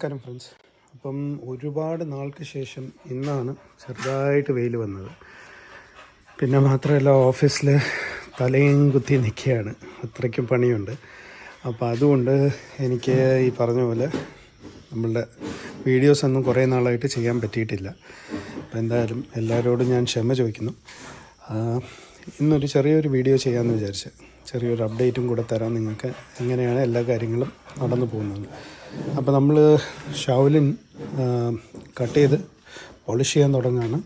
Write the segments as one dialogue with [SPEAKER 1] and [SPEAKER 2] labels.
[SPEAKER 1] നമസ്കാരം ഫ്രണ്ട്സ് അപ്പം ഒരുപാട് നാൾക്ക് ശേഷം ഇന്നാണ് ചെറുതായിട്ട് വെയിൽ വന്നത്. പിന്നെ മാത്രമല്ല ഓഫീസിൽ തലയും കുത്തി നിൽക്കുകയാണ്. അത്രയ്ക്കും പണിയുണ്ട്. അപ്പോൾ അതുകൊണ്ട് എനിക്ക് ഈ പറഞ്ഞ പോലെ നമ്മളുടെ വീഡിയോസ് ഒന്നും കുറേ നാളായിട്ട് ചെയ്യാൻ പറ്റിയിട്ടില്ല. അപ്പം എന്തായാലും എല്ലാവരോടും ഞാൻ ക്ഷമ ചോദിക്കുന്നു. ഇന്നൊരു ചെറിയൊരു വീഡിയോ ചെയ്യാമെന്ന് വിചാരിച്ച്. ചെറിയൊരു അപ്ഡേറ്റും കൂടെ തരാം നിങ്ങൾക്ക്. എങ്ങനെയാണ് എല്ലാ കാര്യങ്ങളും നടന്നു പോകുന്നത്? അപ്പോൾ നമ്മൾ ഷൗലിൻ കട്ട് ചെയ്ത് പോളിഷ് ചെയ്യാൻ തുടങ്ങുകയാണ്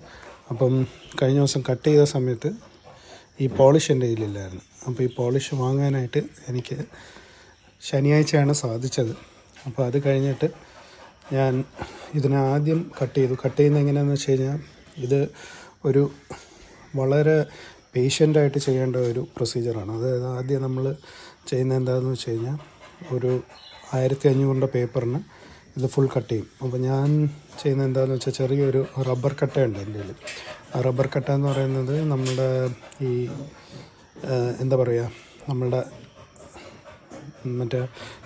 [SPEAKER 1] അപ്പം കഴിഞ്ഞ ദിവസം കട്ട് ചെയ്ത സമയത്ത് ഈ പോളിഷ് എന്റെ കയ്യിലില്ലായിരുന്നു. അപ്പോൾ ഈ പോളിഷ് വാങ്ങാനായിട്ട് എനിക്ക് ശനിയാഴ്ചയാണ് സാധിച്ചത്. അപ്പോൾ അത് കഴിഞ്ഞിട്ട് ഞാൻ ഇതിനെ ആദ്യം കട്ട് ചെയ്തു. കട്ട് ചെയ്യുന്നത് എങ്ങനെയാണെന്ന് വെച്ച് കഴിഞ്ഞാൽ ഇത് ഒരു വളരെ പേഷ്യന്റായിട്ട് ചെയ്യേണ്ട ഒരു പ്രൊസീജിയറാണ് അതായത് ആദ്യം നമ്മൾ ചെയ്യുന്നത് എന്താണെന്ന് വെച്ച് കഴിഞ്ഞാൽ ഒരു ആയിരത്തി അഞ്ഞൂറിന്റെ പേപ്പറിന് ഇത് ഫുൾ കട്ട് ചെയ്യും. അപ്പോൾ ഞാൻ ചെയ്യുന്നത് എന്താണെന്ന് വെച്ചാൽ ചെറിയൊരു റബ്ബർ കട്ടയുണ്ട് എന്റെ കയ്യിൽ. ആ റബ്ബർ കട്ട എന്ന് പറയുന്നത് നമ്മുടെ ഈ എന്താ പറയുക നമ്മളുടെ മറ്റേ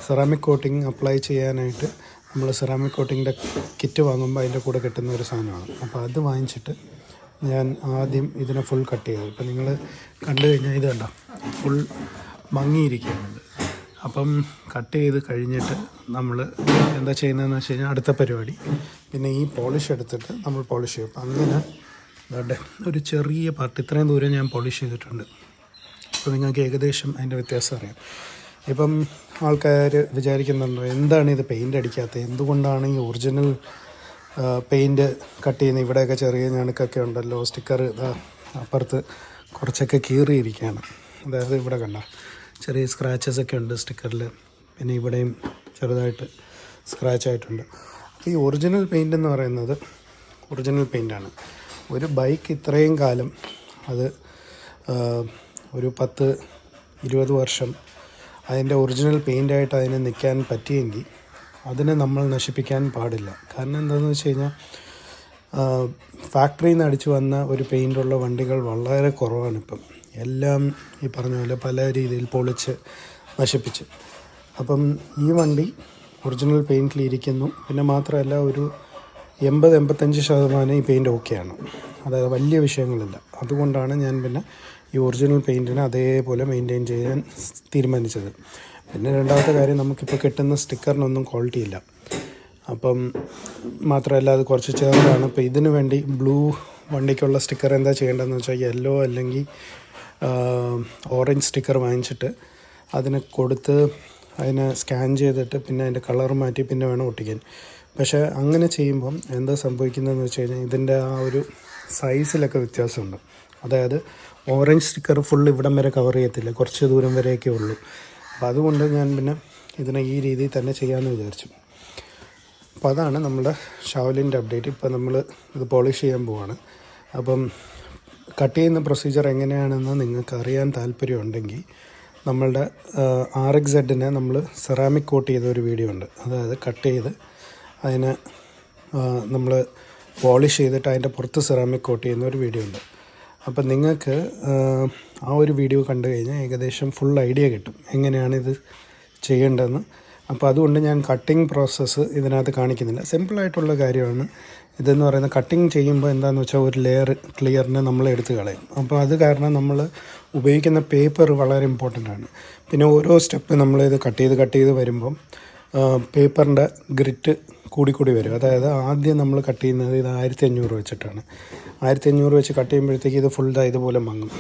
[SPEAKER 1] സെറാമിക് കോട്ടിങ് അപ്ലൈ ചെയ്യാനായിട്ട് നമ്മൾ സെറാമിക് കോട്ടിങ്ങിന്റെ കിറ്റ് വാങ്ങുമ്പോൾ അതിന്റെ കൂടെ കിട്ടുന്ന ഒരു സാധനമാണ്. അപ്പോൾ അത് വാങ്ങിച്ചിട്ട് ഞാൻ ആദ്യം ഇതിനെ ഫുൾ കട്ട് ചെയ്തു. ഇപ്പം നിങ്ങൾ കണ്ടു കഴിഞ്ഞാൽ ഇത് കണ്ടോ? ഫുൾ മങ്ങിയിരിക്കുന്നുണ്ട് അപ്പം കട്ട് ചെയ്ത് കഴിഞ്ഞിട്ട് നമ്മൾ എന്താ ചെയ്യുന്നതെന്ന് വെച്ച് കഴിഞ്ഞാൽ അടുത്ത പരിപാടി. പിന്നെ ഈ പോളിഷ് എടുത്തിട്ട് നമ്മൾ പോളിഷ് ചെയ്യും. അങ്ങനെ അതെ ഒരു ചെറിയ പാർട്ട് ഇത്രയും ദൂരം ഞാൻ പോളിഷ് ചെയ്തിട്ടുണ്ട്. അപ്പോൾ നിങ്ങൾക്ക് ഏകദേശം അതിന്റെ വ്യത്യാസം അറിയാം. ഇപ്പം ആൾക്കാർ വിചാരിക്കുന്നുണ്ടോ എന്താണ് ഇത് പെയിന്റ് അടിക്കാത്തത്? എന്തുകൊണ്ടാണ് ഈ ഒറിജിനൽ പെയിന്റ് കട്ട് ചെയ്യുന്നത് ഇവിടെയൊക്കെ ചെറിയ ഞണുക്കൊക്കെ ഉണ്ടല്ലോ സ്റ്റിക്കർ അപ്പുറത്ത് കുറച്ചൊക്കെ കീറിയിരിക്കുകയാണ്. അതായത് ഇവിടെ കണ്ട? ചെറിയ സ്ക്രാച്ചസ് ഒക്കെ ഉണ്ട് സ്റ്റിക്കറിൽ പിന്നെ ഇവിടെയും ചെറുതായിട്ട് സ്ക്രാച്ച് ആയിട്ടുണ്ട്. അപ്പോൾ ഈ ഒറിജിനൽ പെയിന്റ് എന്ന് പറയുന്നത് ഒറിജിനൽ പെയിന്റാണ് ഒരു ബൈക്ക് ഇത്രയും കാലം അത് ഒരു പത്ത് ഇരുപത് വർഷം അതിന്റെ ഒറിജിനൽ പെയിന്റായിട്ട് അതിന് നിൽക്കാൻ പറ്റിയെങ്കിൽ അതിനെ നമ്മൾ നശിപ്പിക്കാൻ പാടില്ല. കാരണം എന്താണെന്ന് വെച്ച് കഴിഞ്ഞാൽ ഫാക്ടറിയിൽ നിന്ന് അടിച്ചു വന്ന ഒരു പെയിന്റുള്ള വണ്ടികൾ വളരെ കുറവാണ് ഇപ്പം. എല്ലാം ഈ പറഞ്ഞ പോലെ പല രീതിയിൽ പൊളിച്ച് നശിപ്പിച്ച്. അപ്പം ഈ വണ്ടി ഒറിജിനൽ പെയിന്റിലിരിക്കുന്നു പിന്നെ മാത്രമല്ല ഒരു എൺപത് എൺപത്തഞ്ച് ശതമാനം ഈ പെയിന്റ് ഓക്കെയാണ്. അതായത് വലിയ വിഷയങ്ങളില്ല. അതുകൊണ്ടാണ് ഞാൻ പിന്നെ ഈ ഒറിജിനൽ പെയിന്റിനെ അതേപോലെ മെയിന്റെയിൻ ചെയ്യാൻ തീരുമാനിച്ചത്. പിന്നെ രണ്ടാമത്തെ കാര്യം നമുക്കിപ്പോൾ കിട്ടുന്ന സ്റ്റിക്കറിനൊന്നും ക്വാളിറ്റി ഇല്ല. അപ്പം മാത്രമല്ല അത് കുറച്ച് ചേർന്നാണ്. അപ്പോൾ ഇതിനു വേണ്ടി ബ്ലൂ വണ്ടിക്കുള്ള സ്റ്റിക്കർ എന്താ ചെയ്യേണ്ടതെന്ന് വെച്ചാൽ യെല്ലോ അല്ലെങ്കിൽ ഓറഞ്ച് സ്റ്റിക്കർ വാങ്ങിച്ചിട്ട് അതിന് കൊടുത്ത് അതിനെ സ്കാൻ ചെയ്തിട്ട് പിന്നെ അതിന്റെ കളർ മാറ്റി പിന്നെ വേണം ഒട്ടിക്കാൻ. പക്ഷേ അങ്ങനെ ചെയ്യുമ്പം എന്താ സംഭവിക്കുന്നതെന്ന് വെച്ച് കഴിഞ്ഞാൽ ഇതിന്റെ ആ ഒരു സൈസിലൊക്കെ വ്യത്യാസമുണ്ട്. അതായത് ഓറഞ്ച് സ്റ്റിക്കർ ഫുൾ ഇവിടം വരെ കവർ ചെയ്യത്തില്ല. കുറച്ച് ദൂരം വരെയൊക്കെ ഉള്ളൂ. അപ്പോൾ അതുകൊണ്ട് ഞാൻ പിന്നെ ഇതിനെ ഈ രീതിയിൽ തന്നെ ചെയ്യാമെന്ന് വിചാരിച്ചു. അപ്പോൾ അതാണ് നമ്മുടെ ഷാവലിന്റെ അപ്ഡേറ്റ് ഇപ്പോൾ നമ്മൾ ഇത് പോളിഷ് ചെയ്യാൻ പോവാണ്. അപ്പം കട്ട് ചെയ്യുന്ന പ്രൊസീജിയർ എങ്ങനെയാണെന്ന് നിങ്ങൾക്ക് അറിയാൻ താല്പര്യമുണ്ടെങ്കിൽ നമ്മളുടെ ആർ എക്സ് സെഡിനെ നമ്മൾ സെറാമിക് കോട്ട് ചെയ്ത ഒരു വീഡിയോ ഉണ്ട്. അതായത് കട്ട് ചെയ്ത് അതിനെ നമ്മൾ പോളിഷ് ചെയ്തിട്ട് അതിന്റെ പുറത്ത് സെറാമിക് കോട്ട് ചെയ്യുന്ന ഒരു വീഡിയോ ഉണ്ട്. അപ്പം നിങ്ങൾക്ക് ആ, ഒരു വീഡിയോ കണ്ടു കഴിഞ്ഞാൽ ഏകദേശം ഫുൾ ഐഡിയ കിട്ടും എങ്ങനെയാണ് ഇത് ചെയ്യേണ്ടതെന്ന്. അപ്പോൾ അതുകൊണ്ട് ഞാൻ കട്ടിങ് പ്രോസസ്സ് ഇതിനകത്ത് കാണിക്കുന്നില്ല. സിമ്പിളായിട്ടുള്ള കാര്യമാണ്. ഇതെന്ന് പറയുന്ന കട്ടിങ് ചെയ്യുമ്പോൾ എന്താണെന്ന് വെച്ചാൽ ഒരു ലെയർ ക്ലിയറിനെ നമ്മൾ എടുത്ത് കളയും. അപ്പോൾ അത് കാരണം നമ്മൾ ഉപയോഗിക്കുന്ന പേപ്പർ വളരെ ഇമ്പോർട്ടന്റ് ആണ്. പിന്നെ ഓരോ സ്റ്റെപ്പ് നമ്മൾ ഇത് കട്ട് ചെയ്ത് കട്ട് ചെയ്ത് വരുമ്പം പേപ്പറിന്റെ ഗ്രിറ്റ് കൂടിക്കൂടി വരും. അതായത് ആദ്യം നമ്മൾ കട്ട് ചെയ്യുന്നത് ഇത് ആയിരത്തി അഞ്ഞൂറ് വെച്ചിട്ടാണ്. ആയിരത്തി അഞ്ഞൂറ് വെച്ച് കട്ട് ചെയ്യുമ്പോഴത്തേക്ക് ഇത് ഫുൾ ഇതുപോലെ മങ്ങും.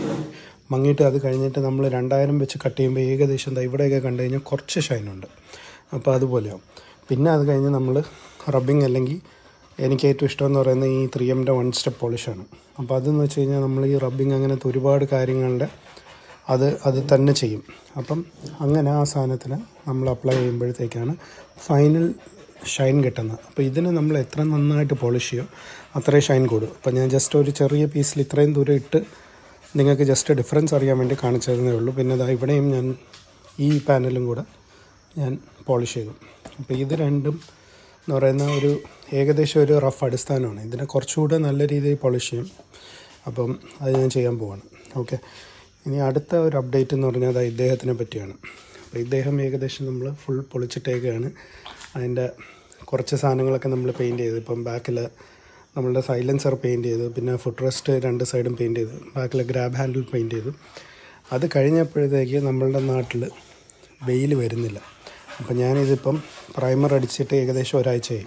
[SPEAKER 1] മങ്ങിയിട്ട് അത് കഴിഞ്ഞിട്ട് നമ്മൾ രണ്ടായിരം വെച്ച് കട്ട് ചെയ്യുമ്പോൾ ഏകദേശം എന്താ ഇവിടെയൊക്കെ കണ്ടു കഴിഞ്ഞാൽ കുറച്ച് ഷൈനുണ്ട് അപ്പോൾ അതുപോലെയാവും. പിന്നെ അത് കഴിഞ്ഞ് നമ്മൾ റബ്ബിങ് അല്ലെങ്കിൽ എനിക്ക് ഏറ്റവും ഇഷ്ടം എന്ന് പറയുന്നത് ഈ ത്രീ എമ്മിന്റെ വൺ സ്റ്റെപ്പ് പോളിഷാണ് അപ്പോൾ അതെന്ന് വെച്ച് കഴിഞ്ഞാൽ നമ്മൾ ഈ റബ്ബിങ് അങ്ങനത്തെ ഒരുപാട് കാര്യങ്ങളുടെ അത് അത് തന്നെ ചെയ്യും. അപ്പം അങ്ങനെ ആ സാധനത്തിന് നമ്മൾ അപ്ലൈ ചെയ്യുമ്പോഴത്തേക്കാണ് ഫൈനൽ ഷൈൻ കിട്ടുന്നത്. അപ്പോൾ ഇതിന് നമ്മൾ എത്ര നന്നായിട്ട് പോളിഷ് ചെയ്യും അത്രയും ഷൈൻ കൂടും. അപ്പോൾ ഞാൻ ജസ്റ്റ് ഒരു ചെറിയ പീസിൽ ഇത്രയും ദൂരം ഇട്ട് നിങ്ങൾക്ക് ജസ്റ്റ് ഡിഫറൻസ് അറിയാൻ വേണ്ടി കാണിച്ചതെന്നേ ഉള്ളൂ. പിന്നെ ദാ ഇവിടെയും ഞാൻ ഈ പാനലും കൂടെ ഞാൻ പോളിഷ് ചെയ്തു. അപ്പോൾ ഇത് രണ്ടും എന്ന് പറയുന്ന ഒരു ഏകദേശം ഒരു റഫ് അടിസ്ഥാനമാണ്. ഇതിനെ കുറച്ചുകൂടെ നല്ല രീതിയിൽ പോളിഷ് ചെയ്യും. അപ്പം അത് ഞാൻ ചെയ്യാൻ പോവാണ്. ഓക്കെ ഇനി അടുത്ത ഒരു അപ്ഡേറ്റ് എന്ന് പറഞ്ഞാൽ അത് ഇദ്ദേഹത്തിനെ പറ്റിയാണ്. അപ്പോൾ ഇദ്ദേഹം ഏകദേശം നമ്മൾ ഫുൾ പൊളിച്ചിട്ടേക്കാണ് അതിന്റെ കുറച്ച് സാധനങ്ങളൊക്കെ നമ്മൾ പെയിന്റ് ചെയ്തു. ഇപ്പം ബാക്കിൽ നമ്മളുടെ സൈലൻസർ പെയിന്റ് ചെയ്തു. പിന്നെ ഫുഡ് റെസ്റ്റ് രണ്ട് സൈഡും പെയിന്റ് ചെയ്തു. ബാക്കിൽ ഗ്രാബ് ഹാൻഡിൽ പെയിന്റ് ചെയ്തു. അത് കഴിഞ്ഞപ്പോഴത്തേക്ക് നമ്മളുടെ നാട്ടിൽ വെയിൽ വരുന്നില്ല. അപ്പം ഞാനിതിപ്പം പ്രൈമർ അടിച്ചിട്ട് ഏകദേശം ഒരാഴ്ചയായി.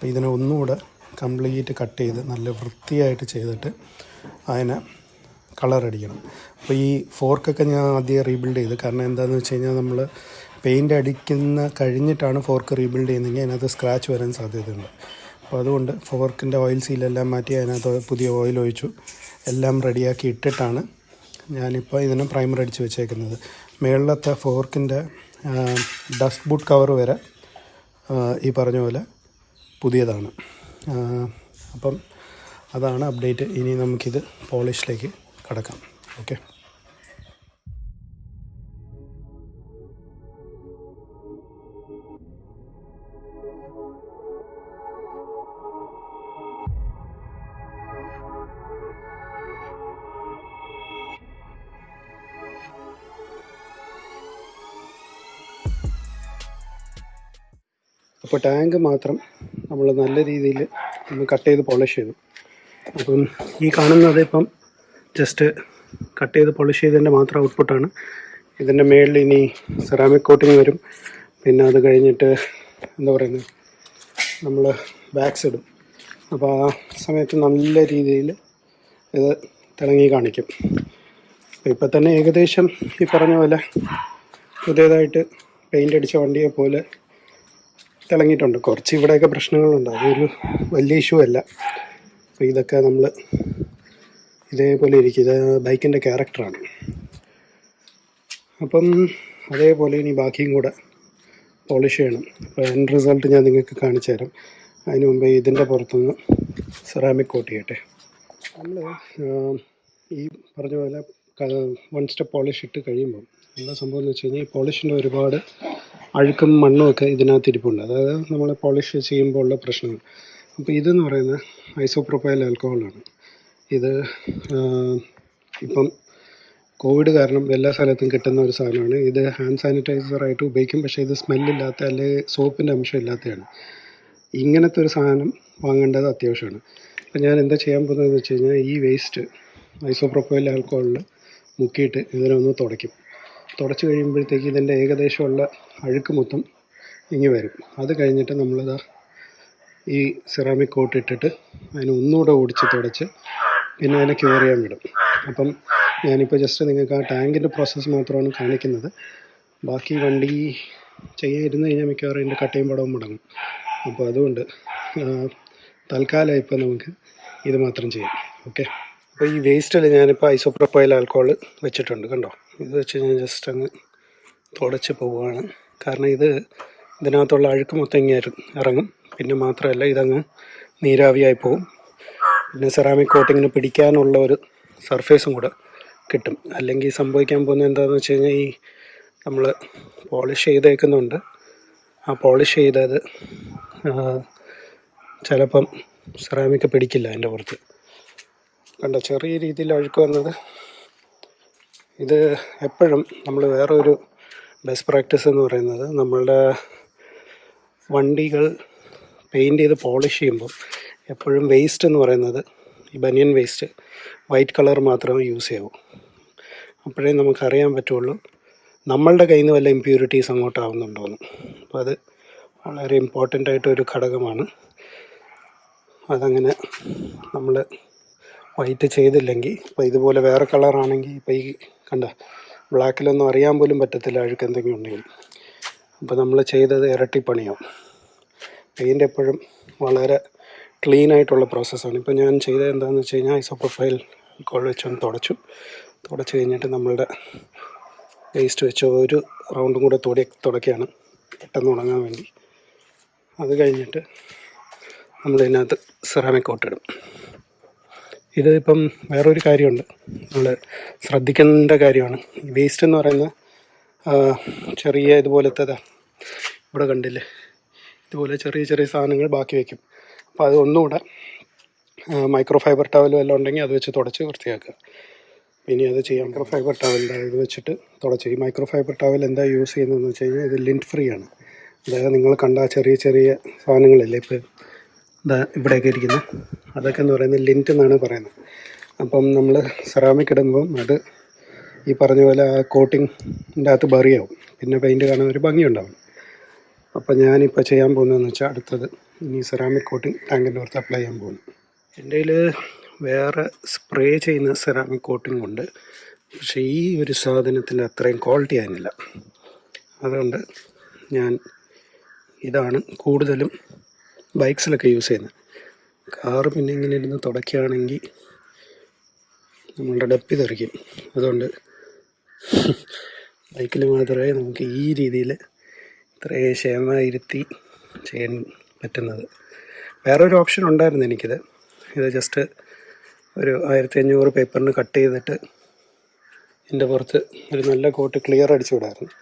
[SPEAKER 1] അപ്പോൾ ഇതിനെ ഒന്നുകൂടെ കംപ്ലീറ്റ് കട്ട് ചെയ്ത് നല്ല വൃത്തിയായിട്ട് ചെയ്തിട്ട് അതിനെ കളർ അടിക്കണം. അപ്പോൾ ഈ ഫോർക്കൊക്കെ ഞാൻ ആദ്യം റീബിൽഡ് ചെയ്ത്. കാരണം എന്താണെന്ന് വെച്ച് കഴിഞ്ഞാൽ നമ്മൾ പെയിന്റ് അടിക്കുന്ന കഴിഞ്ഞിട്ടാണ് ഫോർക്ക് റീബിൽഡ് ചെയ്യുന്നതെങ്കിൽ അതിനകത്ത് സ്ക്രാച്ച് വരാൻ സാധ്യതയുണ്ട്. അപ്പോൾ അതുകൊണ്ട് ഫോർക്കിന്റെ ഓയിൽ സീലെല്ലാം മാറ്റി അതിനകത്ത് പുതിയ ഓയിൽ ഒഴിച്ചു. എല്ലാം റെഡിയാക്കി ഇട്ടിട്ടാണ് ഞാനിപ്പോൾ ഇതിനെ പ്രൈമർ അടിച്ച് വെച്ചേക്കുന്നത്. മേളിലത്തെ ഫോർക്കിന്റെ ഡസ്റ്റ് ബൂട്ട് കവർ വരെ ഈ പറഞ്ഞ പോലെ പുതിയതാണ്. അപ്പം അതാണ് അപ്ഡേറ്റ്. ഇനി നമുക്കിത് പോളിഷിലേക്ക് കടക്കാം. ഓക്കെ. അപ്പോൾ ടാങ്ക് മാത്രം നമ്മൾ നല്ല രീതിയിൽ ഒന്ന് കട്ട് ചെയ്ത് പോളിഷ് ചെയ്തു. അപ്പം ഈ കാണുന്നത് ഇപ്പം ജസ്റ്റ് കട്ട് ചെയ്ത് പോളിഷ് ചെയ്തതിന്റെ മാത്രം ഔട്ട്പുട്ടാണ് ഇതിന്റെ മേളിൽ ഇനി സെറാമിക് കോട്ടിങ് വരും. പിന്നെ അത് കഴിഞ്ഞിട്ട് എന്താ പറയുന്നത്? നമ്മൾ ബാക്സ് ഇടും. അപ്പോൾ ആ സമയത്ത് നല്ല രീതിയിൽ ഇത് തിളങ്ങി കാണിക്കും. ഇപ്പം തന്നെ ഏകദേശം ഈ പറഞ്ഞ പോലെ പുതിയതായിട്ട് പെയിന്റ് അടിച്ച വണ്ടിയെ പോലെ തിളങ്ങിയിട്ടുണ്ട് കുറച്ച് ഇവിടെയൊക്കെ പ്രശ്നങ്ങളുണ്ട്. അതൊരു വലിയ ഇഷ്യൂ അല്ല. അപ്പോൾ ഇതൊക്കെ നമ്മൾ ഇതേപോലെ ഇരിക്കും. ഇത് ബൈക്കിന്റെ ക്യാരക്ടറാണ് അപ്പം അതേപോലെ ഇനി ബാക്കിയും കൂടെ പോളിഷ് ചെയ്യണം. അപ്പോൾ എൻ റിസൾട്ട് ഞാൻ നിങ്ങൾക്ക് കാണിച്ചു തരാം. അതിന് മുമ്പ് ഇതിന്റെ പുറത്തുനിന്ന് സെറാമിക് കോട്ട് ചെയ്യട്ടെ. നമ്മൾ ഈ പറഞ്ഞ പോലെ വൺ സ്റ്റെപ്പ് പോളിഷ് ഇട്ട് കഴിയുമ്പം എന്താ സംഭവം എന്ന് വെച്ച് കഴിഞ്ഞാൽ ഈ പോളിഷിന്റെ ഒരുപാട് അഴുക്കും മണ്ണുമൊക്കെ ഇതിനകത്ത് ഇരിപ്പുണ്ട്. അതായത് നമ്മൾ പോളിഷ് ചെയ്യുമ്പോൾ ഉള്ള പ്രശ്നങ്ങൾ. അപ്പോൾ ഇതെന്ന് പറയുന്നത് ഐസോപ്രോപ്പൈൽ ആൽക്കഹോളാണ് ഇത് ഇപ്പം കോവിഡ് കാരണം എല്ലാ സ്ഥലത്തും കിട്ടുന്ന ഒരു സാധനമാണ്. ഇത് ഹാൻഡ് സാനിറ്റൈസറായിട്ട് ഉപയോഗിക്കും. പക്ഷേ ഇത് സ്മെല്ലില്ലാത്ത അല്ലെങ്കിൽ സോപ്പിന്റെ അംശം ഇല്ലാത്തതാണ് ഇങ്ങനത്തെ ഒരു സാധനം വാങ്ങേണ്ടത് അത്യാവശ്യമാണ്. അപ്പം ഞാൻ എന്താ ചെയ്യാൻ പോകുന്നതെന്ന് വെച്ച് കഴിഞ്ഞാൽ ഈ വേസ്റ്റ് ഐസോപ്രോപ്പൈൽ ആൽക്കഹോളിൽ മുക്കിയിട്ട് ഇതിനൊന്ന് തുടയ്ക്കും. തുടച്ച് കഴിയുമ്പോഴത്തേക്ക് ഇതിന്റെ ഏകദേശമുള്ള അഴുക്ക് മൊത്തം ഇങ്ങി വരും. അത് കഴിഞ്ഞിട്ട് നമ്മളിതാ ഈ സിറാമിക് കോട്ട് ഇട്ടിട്ട് അതിനെ ഒന്നുകൂടെ ഓടിച്ച് തുടച്ച് പിന്നെ അതിനെ ക്യൂർ ചെയ്യാൻ വിടും. അപ്പം ഞാനിപ്പോൾ ജസ്റ്റ് നിങ്ങൾക്ക് ആ ടാങ്കിന്റെ പ്രോസസ്സ് മാത്രമാണ് കാണിക്കുന്നത്. ബാക്കി വണ്ടി ചെയ്യാതിരുന്ന് കഴിഞ്ഞാൽ മിക്കവാറും അതിന്റെ കട്ടയും പടവും മുടങ്ങും. അപ്പോൾ അതുകൊണ്ട് തൽക്കാലം ഇപ്പോൾ നമുക്ക് ഇത് മാത്രം ചെയ്യാം. ഓക്കെ? അപ്പോൾ ഈ വേസ്റ്റിൽ ഞാനിപ്പോൾ ഐസോപ്രൊപ്പൈൽ ആൽക്കോൾ വെച്ചിട്ടുണ്ട് കണ്ടോ? ഇത് വെച്ച് ഞാൻ ജസ്റ്റ് അങ്ങ് തുടച്ച് പോവുകയാണ്. കാരണം ഇത് ഇതിനകത്തുള്ള അഴുക്ക് മൊത്തം ഇങ്ങനെ ഇറങ്ങും. പിന്നെ മാത്രമല്ല ഇതങ്ങ് നീരാവിയായി പോകും പിന്നെ സെറാമിക് കോട്ടിങ്ങിന് പിടിക്കാനുള്ള ഒരു സർഫേസും കൂടെ കിട്ടും. അല്ലെങ്കിൽ സംഭവിക്കാൻ പോകുന്നത് എന്താണെന്ന് വെച്ച് കഴിഞ്ഞാൽ ഈ നമ്മൾ പോളിഷ് ചെയ്തേക്കുന്നുണ്ട്. ആ പോളിഷ് ചെയ്തത് ചിലപ്പം സെറാമിക് പിടിക്കില്ല അതിന്റെ പുറത്ത്. കണ്ടോ ചെറിയ രീതിയിൽ അഴുക്ക് വന്നത്. ഇത് എപ്പോഴും നമ്മൾ വേറൊരു ബെസ്റ്റ് പ്രാക്ടീസ് എന്ന് പറയുന്നത് നമ്മളുടെ വണ്ടികൾ പെയിന്റ് ചെയ്ത് പോളിഷ് ചെയ്യുമ്പോൾ എപ്പോഴും വേസ്റ്റ് എന്ന് പറയുന്നത് ഈ ബനിയൻ വേസ്റ്റ് വൈറ്റ് കളർ മാത്രമേ യൂസ് ചെയ്യൂ അപ്പോഴേ നമുക്കറിയാൻ പറ്റുള്ളൂ നമ്മളുടെ കയ്യിൽ നിന്ന് വല്ല ഇമ്പ്യൂരിറ്റീസ് അങ്ങോട്ടാവുന്നുണ്ടോയെന്ന് അപ്പോൾ അത് വളരെ ഇമ്പോർട്ടന്റ് ആയിട്ടൊരു ഘടകമാണ്. അതങ്ങനെ നമ്മൾ വൈറ്റ് ചെയ്തില്ലെങ്കിൽ ഇപ്പോൾ ഇതുപോലെ വേറെ കളറാണെങ്കിൽ ഇപ്പോൾ ഈ കണ്ട ബ്ലാക്കിലൊന്നും അറിയാൻ പോലും പറ്റത്തില്ല അഴുക്ക് എന്തെങ്കിലും ഉണ്ടെങ്കിൽ. അപ്പോൾ നമ്മൾ ചെയ്തത് ഇരട്ടിപ്പണിയാവും പെയിന്റ് എപ്പോഴും വളരെ ക്ലീൻ ആയിട്ടുള്ള പ്രോസസ്സാണ് ഇപ്പോൾ ഞാൻ ചെയ്തത് എന്താണെന്ന് വെച്ച് കഴിഞ്ഞാൽ ഐസോപ്രൊഫൈൽ കോൾ വെച്ചൊന്ന് തുടച്ചു. തുടച്ച് കഴിഞ്ഞിട്ട് നമ്മളുടെ വേസ്റ്റ് വെച്ച് ഒരു റൗണ്ടും കൂടെ തുട തുടക്കുകയാണ് പെട്ടെന്ന് ഉണങ്ങാൻ വേണ്ടി. അത് കഴിഞ്ഞിട്ട് നമ്മളിതിനകത്ത് സെറാമിക് കോട്ടിടും ഇത് ഇപ്പം വേറൊരു കാര്യമുണ്ട്. നമ്മൾ ശ്രദ്ധിക്കേണ്ട കാര്യമാണ്. വേസ്റ്റ് എന്ന് പറയുന്ന ചെറിയ ഇതുപോലത്തെ ഇവിടെ കണ്ടില്ലേ? ഇതുപോലെ ചെറിയ ചെറിയ സാധനങ്ങൾ ബാക്കി വയ്ക്കും അപ്പോൾ അത് ഒന്നുകൂടെ മൈക്രോ ഫൈബർ ടവൽ വല്ലതും ഉണ്ടെങ്കിൽ അത് വെച്ച് തുടച്ച് വൃത്തിയാക്കുക. ഇനി അത് ചെയ്യാം. മൈക്രോ ഫൈബർ ടവലിന്റെ ഇത് വെച്ചിട്ട് തുടച്ച്. ഈ മൈക്രോ ഫൈബർ ടവൽ എന്താ യൂസ് ചെയ്യുന്നതെന്ന് വെച്ച് കഴിഞ്ഞാൽ ഇത് ലിന്റ് ഫ്രീ ആണ്. അതായത് നിങ്ങൾ കണ്ട ചെറിയ ചെറിയ സാധനങ്ങളില്ലേ ഇപ്പോൾ ഇവിടെയൊക്കെ ഇരിക്കുന്നത് അതൊക്കെ എന്ന് പറയുന്നത് ലിന്റ് എന്നാണ് പറയുന്നത്. അപ്പം നമ്മൾ സെറാമിക് ഇടുമ്പം അത് ഈ പറഞ്ഞ പോലെ ആ കോട്ടിങ്ങിന്റെ അകത്ത് ബറിയാവും പിന്നെ പെയിന്റ് കാണാൻ ഒരു ഭംഗിയുണ്ടാവും അപ്പോൾ ഞാനിപ്പോൾ ചെയ്യാൻ പോകുന്നതെന്ന് വെച്ചാൽ അടുത്തത് ഇനി സെറാമിക് കോട്ടിങ് ടാങ്കിന്റെ പുറത്ത് അപ്ലൈ ചെയ്യാൻ പോകുന്നു. എന്റെ കയ്യിൽ വേറെ സ്പ്രേ ചെയ്യുന്ന സെറാമിക് കോട്ടിംഗ് ഉണ്ട്. പക്ഷേ ഈ ഒരു സാധനത്തിന്റെ അത്രയും ക്വാളിറ്റി ആയിരുന്നില്ല. അതുകൊണ്ട് ഞാൻ ഇതാണ് കൂടുതലും ബൈക്സിലൊക്കെ യൂസ് ചെയ്യുന്നത് കാറ് പിന്നെ ഇങ്ങനെ ഇരുന്ന് തുടയ്ക്കുകയാണെങ്കിൽ നമ്മളുടെ ഡപ്പി തെറിക്കും. അതുകൊണ്ട് ബൈക്കിൽ മാത്രമേ നമുക്ക് ഈ രീതിയിൽ ഇത്രയും ക്ഷമയിരുത്തി ചെയ്യാൻ പറ്റുന്നത്. വേറൊരു ഓപ്ഷൻ ഉണ്ടായിരുന്നു എനിക്കിത്. ഇത് ജസ്റ്റ് ഒരു ആയിരത്തി അഞ്ഞൂറ് പേപ്പറിന് കട്ട് ചെയ്തിട്ട് ഇതിന്റെ പുറത്ത് ഒരു നല്ല കോട്ട് ക്ലിയർ അടിച്ചു വിടായിരുന്നു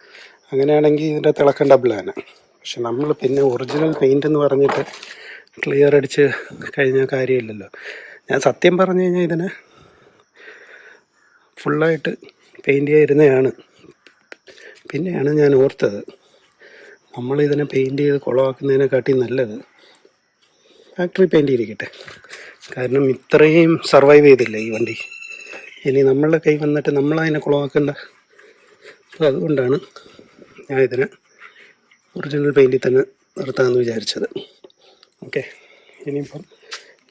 [SPEAKER 1] അങ്ങനെയാണെങ്കിൽ ഇതിന്റെ തിളക്കം ഡബിളാണ് പക്ഷെ നമ്മൾ പിന്നെ ഒറിജിനൽ പെയിന്റ് എന്ന് പറഞ്ഞിട്ട് ക്ലിയർ അടിച്ച് കഴിഞ്ഞ കാര്യമില്ലല്ലോ. ഞാൻ സത്യം പറഞ്ഞു കഴിഞ്ഞാൽ ഇതിനെ ഫുള്ളായിട്ട് പെയിന്റ് ചെയ്തിരുന്നതാണ് പിന്നെയാണ് ഞാൻ ഓർത്തത് നമ്മളിതിനെ പെയിന്റ് ചെയ്ത് കുളമാക്കുന്നതിനെക്കാട്ടി നല്ലത് ഫാക്ടറി പെയിന്റ് ചെയ്തിരിക്കട്ടെ. കാരണം ഇത്രയും സർവൈവ് ചെയ്തില്ല ഈ വണ്ടി. ഇനി നമ്മളുടെ കൈ വന്നിട്ട് നമ്മളതിനെ കുളമാക്കണ്ട അപ്പോൾ അതുകൊണ്ടാണ് ഞാൻ ഇതിനെ ഒറിജിനൽ പെയിന്റിൽ തന്നെ നിർത്താമെന്ന് വിചാരിച്ചത്. ഓക്കെ ഇനിയിപ്പം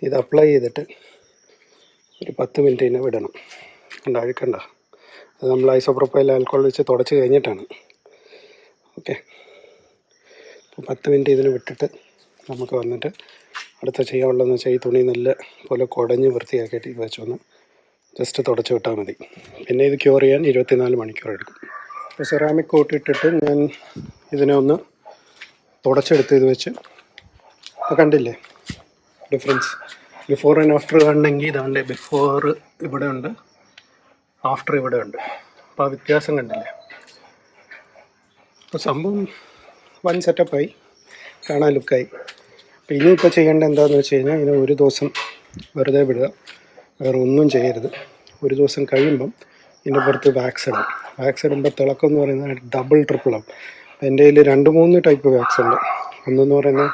[SPEAKER 1] ഇത് അപ്ലൈ ചെയ്തിട്ട് ഒരു പത്ത് മിനിറ്റ് തന്നെ വിടണം. കണ്ട? അഴുക്കണ്ട അത് നമ്മൾ ഐസോപ്രോപ്പൈൽ ആൽക്കോൾ വെച്ച് തുടച്ച് കഴിഞ്ഞിട്ടാണ്. ഓക്കെ പത്ത് മിനിറ്റ് ഇതിന് വിട്ടിട്ട് നമുക്ക് വന്നിട്ട് അടുത്ത ചെയ്യാനുള്ളതെന്ന് വെച്ചാൽ ഈ തുണി നല്ല പോലെ കുടഞ്ഞ് വൃത്തിയാക്കിയിട്ട് ഇത് വെച്ചൊന്ന് ജസ്റ്റ് തുടച്ച് വിട്ടാൽ മതി. പിന്നെ ഇത് ക്യൂർ ചെയ്യാൻ ഇരുപത്തിനാല് മണിക്കൂർ എടുക്കും. സെറാമിക് കോട്ട് ഇട്ടിട്ട് ഞാൻ ഇതിനെ ഒന്ന് തുടച്ചെടുത്ത് ഇത് വെച്ച്. അപ്പോൾ കണ്ടില്ലേ? ഡിഫറൻസ് ബിഫോർ ആൻഡ് ആഫ്റ്റർ കണ്ടെങ്കിൽ ഇതാണ്ട് ബിഫോർ ഇവിടെ ഉണ്ട്. ആഫ്റ്റർ ഇവിടെ ഉണ്ട്. അപ്പോൾ ആ വ്യത്യാസം കണ്ടില്ലേ? അപ്പോൾ സംഭവം വൺ സെറ്റപ്പായി കാണാൻ ലുക്കായി അപ്പോൾ ഇനിയിപ്പോൾ ചെയ്യേണ്ട എന്താണെന്ന് വെച്ച് കഴിഞ്ഞാൽ ഇതിനെ ഒരു ദിവസം വെറുതെ വിടുക. വേറെ ഒന്നും ചെയ്യരുത്. ഒരു ദിവസം കഴിയുമ്പം ഇതിന്റെ പുറത്ത് വാക്സ് ഇടും. തിളക്കം എന്ന് പറയുന്നത് ഡബിൾ ട്രിപ്പിളാവും എന്റെ കയ്യിൽ രണ്ട് മൂന്ന് ടൈപ്പ് വാക്സ് ഉണ്ട്. ഒന്നെന്ന് പറയുന്നത്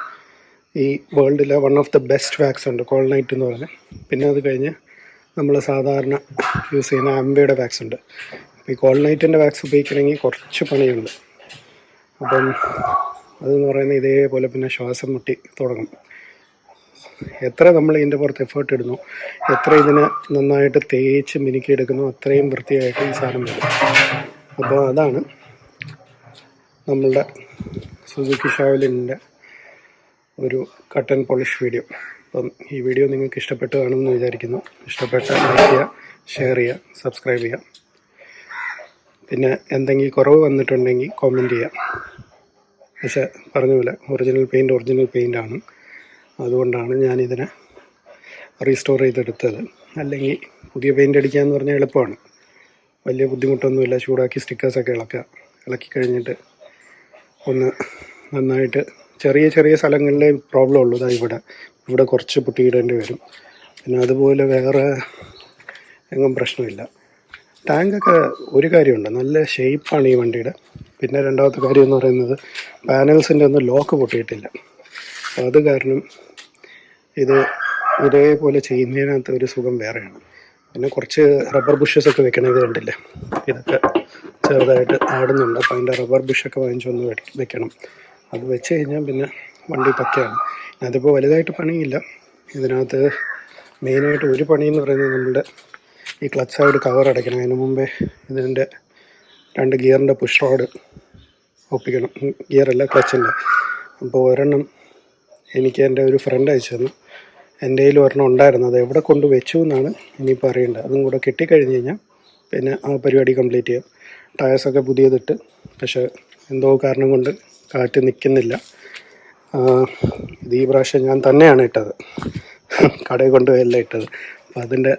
[SPEAKER 1] ഈ വേൾഡിലെ one of the best wax ഉണ്ട് കോൾനൈറ്റ് എന്ന് പറയുന്നത് പിന്നെ അത് കഴിഞ്ഞ് നമ്മൾ സാധാരണ യൂസ് ചെയ്യുന്ന ആംബയുടെ വാക്സ് ഉണ്ട്. ഈ ഈ കോൾനൈറ്റിന്റെ വാക്സ് ഉപയോഗിക്കണമെങ്കിൽ കുറച്ച് പണിയുണ്ട്. അപ്പം അതെന്ന് പറയുന്നത് ഇതേപോലെ പിന്നെ ശ്വാസം മുട്ടി തുടങ്ങും. എത്ര നമ്മൾ ഇതിന്റെ പുറത്ത് എഫേർട്ട് ഇടുന്നു എത്ര ഇതിനെ നന്നായിട്ട് തേച്ച് മിനുക്കിയെടുക്കുന്നു അത്രയും വൃത്തിയായിട്ട് ഈ സാധനം വരും. അപ്പോൾ അതാണ് നമ്മളുടെ സുസുക്കി ഷാവലിന്റെ ഒരു കട്ടൻ പോളിഷ് വീഡിയോ. അപ്പം ഈ വീഡിയോ നിങ്ങൾക്ക് ഇഷ്ടപ്പെട്ട് കാണുമെന്ന് വിചാരിക്കുന്നു. ഇഷ്ടപ്പെട്ട ലൈക്ക് ചെയ്യുക ഷെയർ ചെയ്യുക സബ്സ്ക്രൈബ് ചെയ്യുക. പിന്നെ എന്തെങ്കിലും കുറവ് വന്നിട്ടുണ്ടെങ്കിൽ കോമെന്റ് ചെയ്യുക. പക്ഷേ പറഞ്ഞ പോലെ ഒറിജിനൽ പെയിന്റ് ഒറിജിനൽ പെയിന്റ് ആണ്. അതുകൊണ്ടാണ് ഞാനിതിനെ റീസ്റ്റോർ ചെയ്തെടുത്തത്. അല്ലെങ്കിൽ പുതിയ പെയിന്റ് അടിക്കുക എന്ന് പറഞ്ഞാൽ എളുപ്പമാണ്. വലിയ ബുദ്ധിമുട്ടൊന്നുമില്ല. ചൂടാക്കി സ്റ്റിക്കേഴ്സൊക്കെ ഇളക്കുക. ഇളക്കി കഴിഞ്ഞിട്ട് ഒന്ന് നന്നായിട്ട് ചെറിയ ചെറിയ സ്ഥലങ്ങളിലെ പ്രോബ്ലം ഉള്ളൂ. ഇവിടെ. ഇവിടെ കുറച്ച് പൊട്ടിയിടേണ്ടി വരും. പിന്നെ അതുപോലെ വേറെ എങ്ങും പ്രശ്നമില്ല. ടാങ്കൊക്കെ ഒരു കാര്യമുണ്ട്. നല്ല ഷേപ്പാണ് ഈ വണ്ടിയുടെ. പിന്നെ രണ്ടാമത്തെ കാര്യം എന്ന് പറയുന്നത് പാനൽസിന്റെ ഒന്നും ലോക്ക് പൊട്ടിയിട്ടില്ല. അത് കാരണം ഇത് ഇതേപോലെ ചെയ്യുന്നതിനകത്ത് ഒരു സുഖം വേറെയാണ്. പിന്നെ കുറച്ച് റബ്ബർ ബുഷസ് ഒക്കെ വെക്കണം ഇത് കണ്ടില്ലേ? ഇതൊക്കെ ചെറുതായിട്ട് ആടുന്നുണ്ട്. അപ്പോൾ അതിന്റെ റബ്ബർ ബുഷൊക്കെ വാങ്ങിച്ചൊന്ന് വെക്കണം. അത് വെച്ച് കഴിഞ്ഞാൽ പിന്നെ വണ്ടി പക്കയാണ്. അതിപ്പോൾ വലുതായിട്ട് പണിയില്ല. ഇതിനകത്ത് മെയിനായിട്ട് ഒരു പണി എന്ന് പറയുന്നത് നമ്മുടെ ഈ ക്ലച്ച് സൈഡ് കവർ അടയ്ക്കണം. അതിന് മുമ്പേ ഇതിന്റെ രണ്ട് ഗിയറിന്റെ പുഷ് റോഡ് ഒപ്പിക്കണം. ഗിയറല്ല ക്ലച്ചിന്റെ അപ്പോൾ ഒരെണ്ണം എനിക്ക് എന്റെ ഒരു ഫ്രണ്ട് അയച്ചു തന്നു. എന്റെ കയ്യിൽ ഒരെണ്ണം ഉണ്ടായിരുന്നു. അത് എവിടെ കൊണ്ട് വെച്ചു എന്നാണ് ഇനിയിപ്പോൾ അറിയേണ്ടത്. അതും കൂടെ കിട്ടിക്കഴിഞ്ഞ് കഴിഞ്ഞാൽ പിന്നെ ആ പരിപാടി കംപ്ലീറ്റ് ചെയ്യാം. ടയേഴ്സൊക്കെ പുതിയതിട്ട്. പക്ഷേ എന്തോ കാരണം കൊണ്ട് കാറ്റ് നിൽക്കുന്നില്ല. ഇത് ഈ പ്രാവശ്യം ഞാൻ തന്നെയാണ് ഇട്ടത്. കടയിൽ കൊണ്ടുപോയല്ല ഇട്ടത്. അപ്പം അതിന്റെ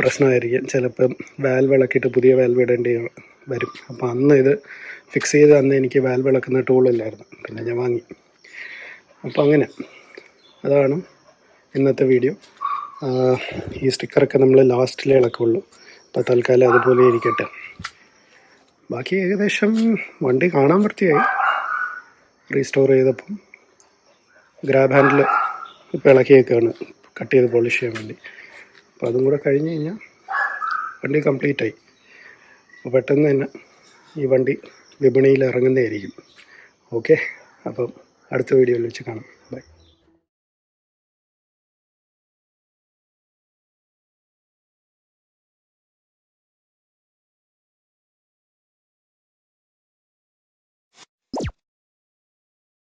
[SPEAKER 1] പ്രശ്നമായിരിക്കും. ചിലപ്പം വാൽവ് ഇളക്കിയിട്ട് പുതിയ വാൽവ് ഇടേണ്ടി വരും. അപ്പോൾ അന്ന് ഇത് ഫിക്സ് ചെയ്ത് അന്ന് എനിക്ക് വാൽവ് ഇളക്കുന്ന ടൂളില്ലായിരുന്നു പിന്നെ ഞാൻ വാങ്ങി. അപ്പോൾ അങ്ങനെ. അതാണ് ഇന്നത്തെ വീഡിയോ ഈ സ്റ്റിക്കറൊക്കെ നമ്മൾ ലാസ്റ്റിലേ ഇളക്കുള്ളൂ. അപ്പോൾ തൽക്കാലം അതുപോലെ ഇരിക്കട്ടെ. ബാക്കി ഏകദേശം വണ്ടി കാണാൻ വൃത്തിയായി. റീസ്റ്റോർ ചെയ്തപ്പം ഗ്രാബ് ഹാൻഡിൽ ഇപ്പോൾ ഇളക്കിയേക്കാണ്. കട്ട് ചെയ്ത് പോളിഷ് ചെയ്യാൻ വേണ്ടി. അപ്പോൾ അതും കൂടെ കഴിഞ്ഞ് കഴിഞ്ഞാൽ വണ്ടി കംപ്ലീറ്റ് ആയി. അപ്പോൾ പെട്ടെന്ന് തന്നെ ഈ വണ്ടി വിപണിയിൽ ഇറങ്ങുന്നതായിരിക്കും. ഓക്കെ അപ്പം അടുത്ത വീഡിയോയിൽ വെച്ച് കാണാം.